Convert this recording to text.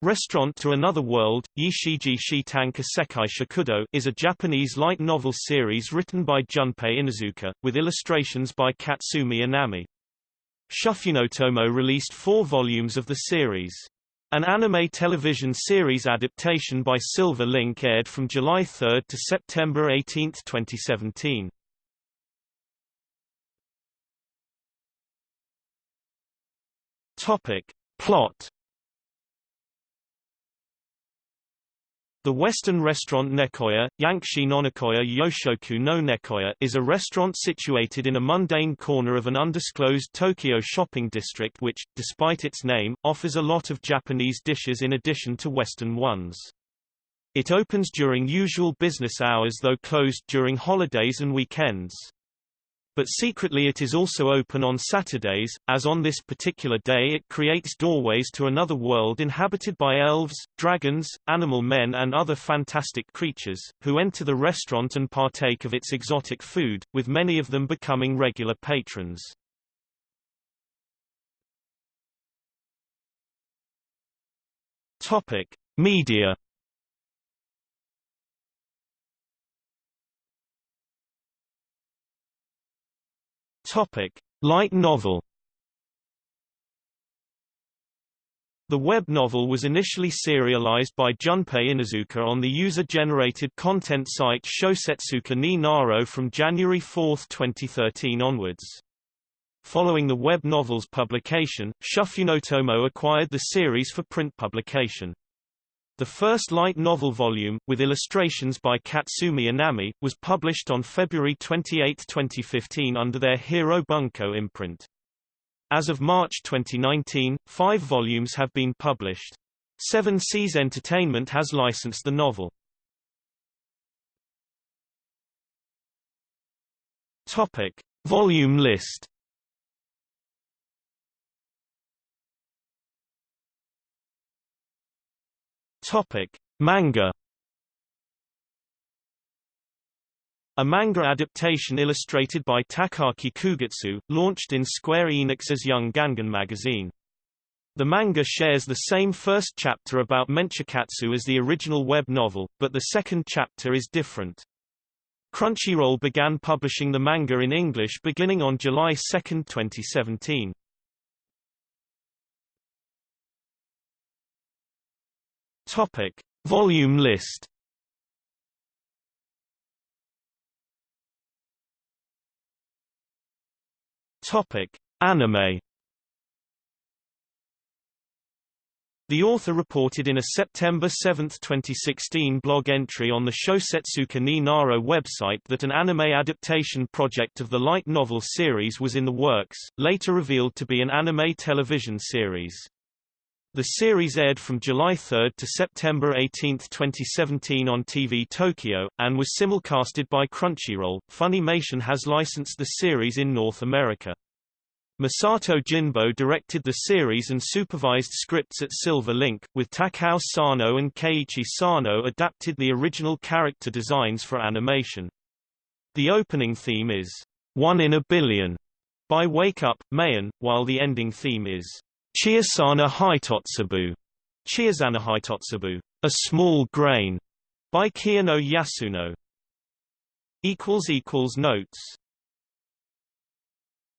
Restaurant to Another World, Yishiji Shitanka Sekai Shakudo is a Japanese light novel series written by Junpei Inazuka, with illustrations by Katsumi Inami. Shufunotomo released four volumes of the series. An anime television series adaptation by Silver Link aired from July 3 to September 18, 2017. Topic. Plot The Western restaurant Nekoya, Yankshi Nonakoya Yoshoku no Nekoya is a restaurant situated in a mundane corner of an undisclosed Tokyo shopping district which, despite its name, offers a lot of Japanese dishes in addition to Western ones. It opens during usual business hours though closed during holidays and weekends but secretly it is also open on Saturdays, as on this particular day it creates doorways to another world inhabited by elves, dragons, animal men and other fantastic creatures, who enter the restaurant and partake of its exotic food, with many of them becoming regular patrons. Topic. Media Topic: Light novel. The web novel was initially serialized by Junpei Inazuka on the user-generated content site Shosetsuka ni Naro from January 4, 2013 onwards. Following the web novel's publication, Shufunotomo acquired the series for print publication. The first light novel volume, with illustrations by Katsumi Anami, was published on February 28, 2015 under their Hero Bunko imprint. As of March 2019, five volumes have been published. Seven Seas Entertainment has licensed the novel. Topic. Volume list Topic: Manga. A manga adaptation illustrated by Takaki Kugitsu, launched in Square Enix's Young Gangan magazine. The manga shares the same first chapter about Menchikatsu as the original web novel, but the second chapter is different. Crunchyroll began publishing the manga in English beginning on July 2, 2017. Topic: Volume list. Topic: Anime. The author reported in a September 7, 2016 blog entry on the Shosetsuka ni Naro website that an anime adaptation project of the light novel series was in the works, later revealed to be an anime television series. The series aired from July 3 to September 18, 2017 on TV Tokyo, and was simulcasted by Crunchyroll. Funimation has licensed the series in North America. Masato Jinbo directed the series and supervised scripts at Silver Link, with Takao Sano and Keiichi Sano adapted the original character designs for animation. The opening theme is, One in a Billion, by Wake Up, May'n, while the ending theme is, Chiasana Hitotsubu, Chiazana Hitotsubu, A Small Grain, by Kiyono Yasuno. Notes